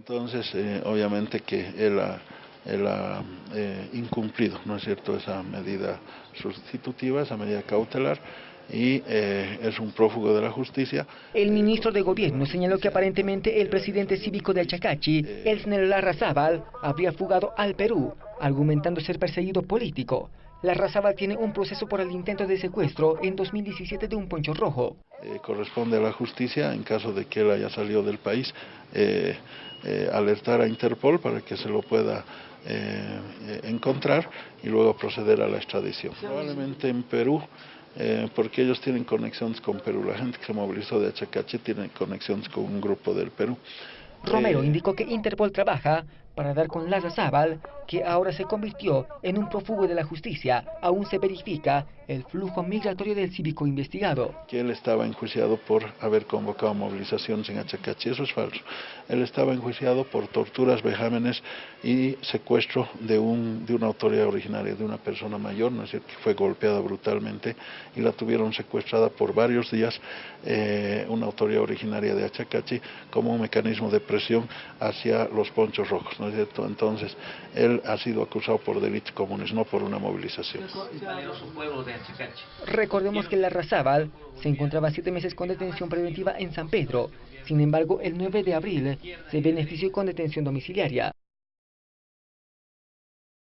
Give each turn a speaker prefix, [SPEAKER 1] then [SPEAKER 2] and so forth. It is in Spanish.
[SPEAKER 1] Entonces, eh, obviamente que él ha, él ha eh, incumplido, ¿no es cierto?, esa medida sustitutiva, esa medida cautelar, y eh, es un prófugo de la justicia.
[SPEAKER 2] El ministro de Gobierno señaló que aparentemente el presidente cívico de Chacachi, Elsner Larrazábal, habría fugado al Perú, argumentando ser perseguido político. Larrazábal tiene un proceso por el intento de secuestro en 2017 de un poncho rojo.
[SPEAKER 1] Eh, corresponde a la justicia, en caso de que él haya salido del país, eh, alertar a Interpol para que se lo pueda encontrar y luego proceder a la extradición. Probablemente en Perú eh, porque ellos tienen conexiones con Perú. La gente que se movilizó de Achacache tiene conexiones con un grupo del Perú.
[SPEAKER 2] Romero eh, indicó que Interpol trabaja para dar con Laza Zabal, que ahora se convirtió en un prófugo de la justicia. Aún se verifica el flujo migratorio del cívico investigado.
[SPEAKER 1] Que él estaba enjuiciado por haber convocado movilizaciones en Achacachi, eso es falso. Él estaba enjuiciado por torturas, vejámenes y secuestro de, un, de una autoridad originaria, de una persona mayor, ¿no es cierto?, que fue golpeada brutalmente y la tuvieron secuestrada por varios días, eh, una autoridad originaria de Achacachi, como un mecanismo de presión hacia los ponchos rojos, ¿no es cierto? Entonces, él ha sido acusado por delitos comunes, no por una movilización.
[SPEAKER 2] Recordemos que la Razábal se encontraba siete meses con detención preventiva en San Pedro. Sin embargo, el 9 de abril se benefició con detención domiciliaria.